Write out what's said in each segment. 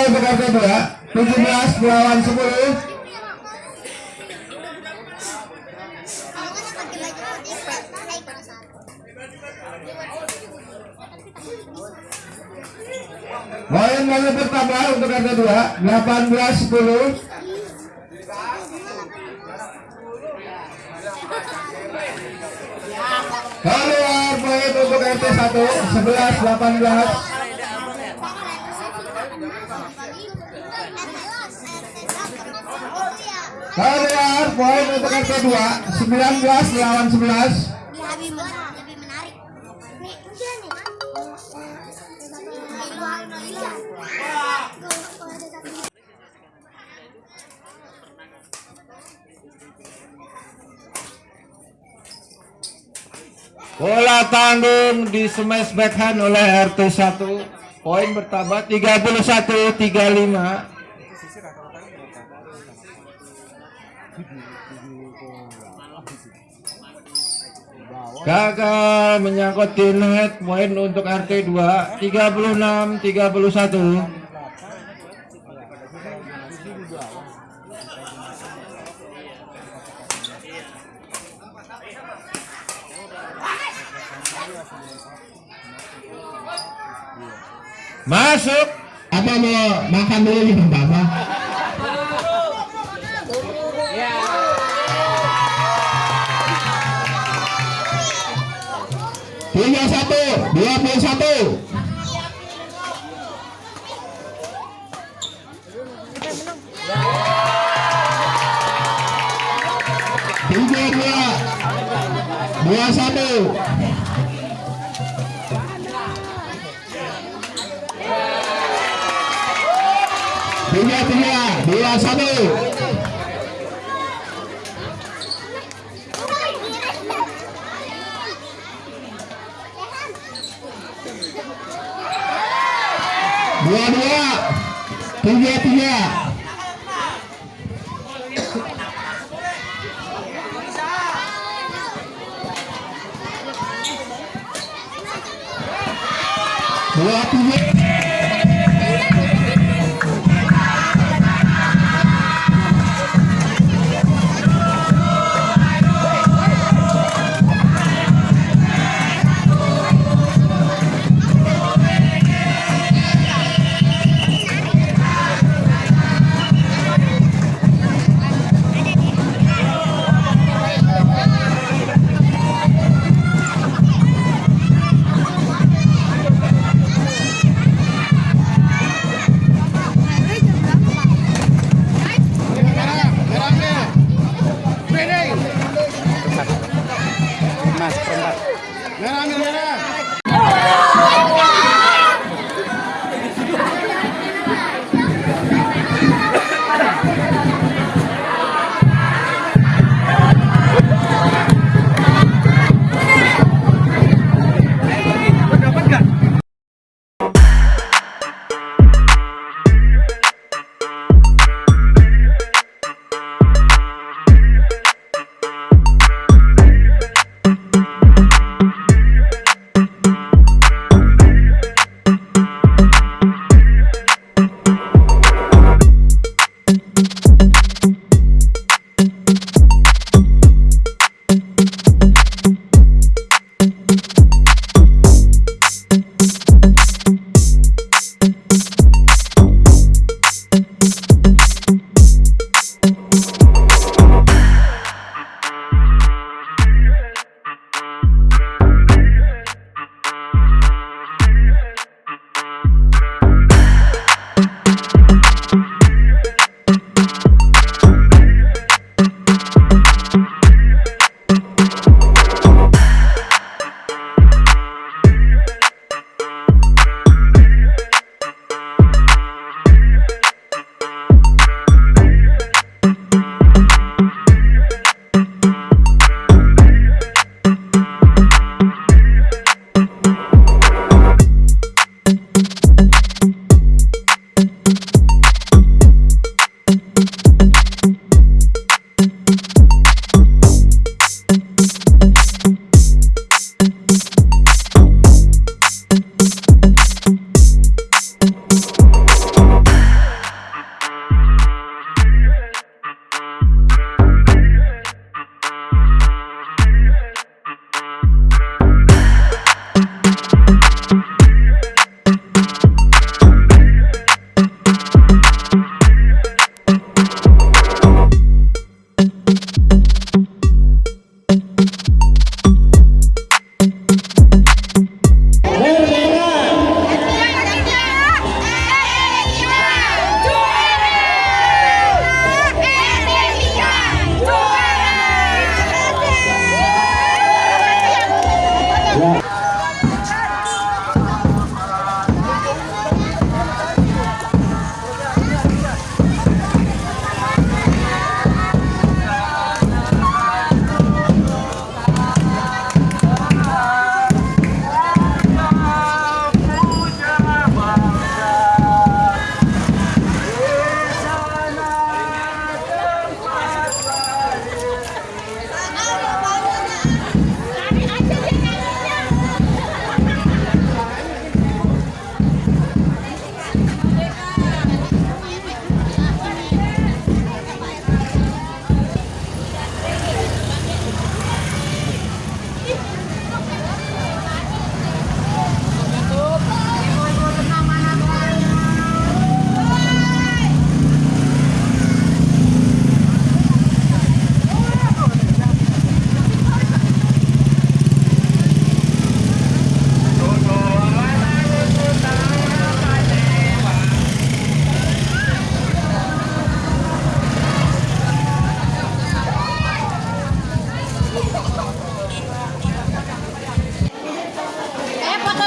Untuk RT 2 17 melawan 10 Poin banget pertama untuk RT 2 18 10 Keluar poin untuk RT 1 11 18 Keluar poin untuk RT 2 19 lawan 11 lebih menarik lebih menarik. Nih udah nih Bola tanggung di smash backhand oleh RT 1 Poin bertambah 31 35 Gagal menyangkut di net poin untuk RT2 36 31 Masuk. Apa mau makan dulu di tempat, 21 21 tiga dua dua satu. Tiga tiga dua satu. Dua dua, tiga tiga. Dua tiga.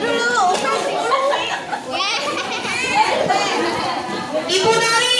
dulu. Ibu nari.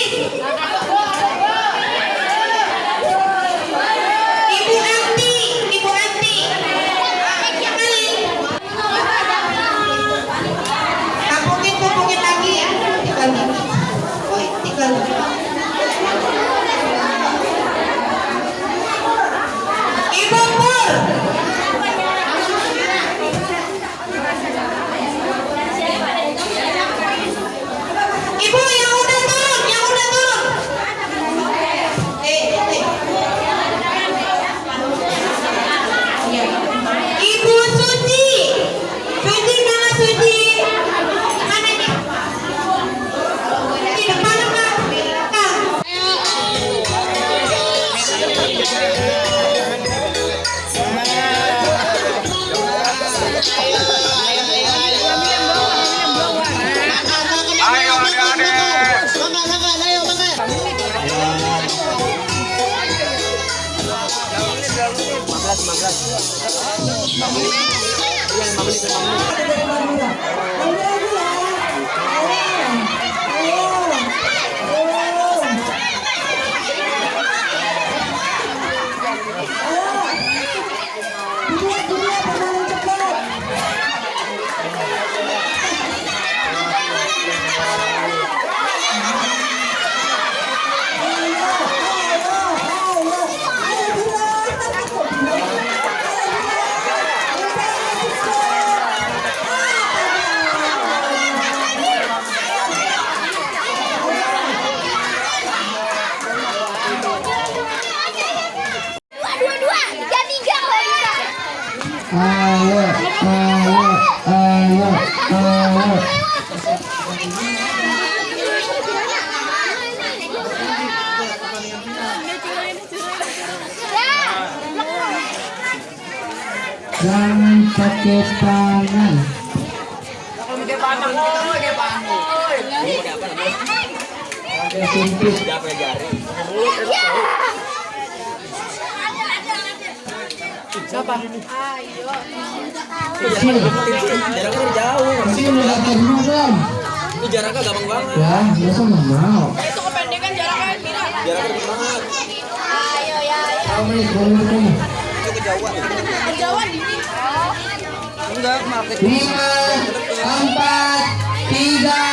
Jangan pakai tangan. Pakai sumpit. Kecil. Jaraknya jauh. Kecil udah terima kan? Itu jaraknya gampang banget. Ya, masa nggak mau. Itu kependekan jaraknya Mira. Jaraknya dikit banget. Ayo, ya, ya. Kamu nih, kamu nih. Itu kejauhan. Kejauhan dini. Enggak, maaf. Lima, empat, tiga,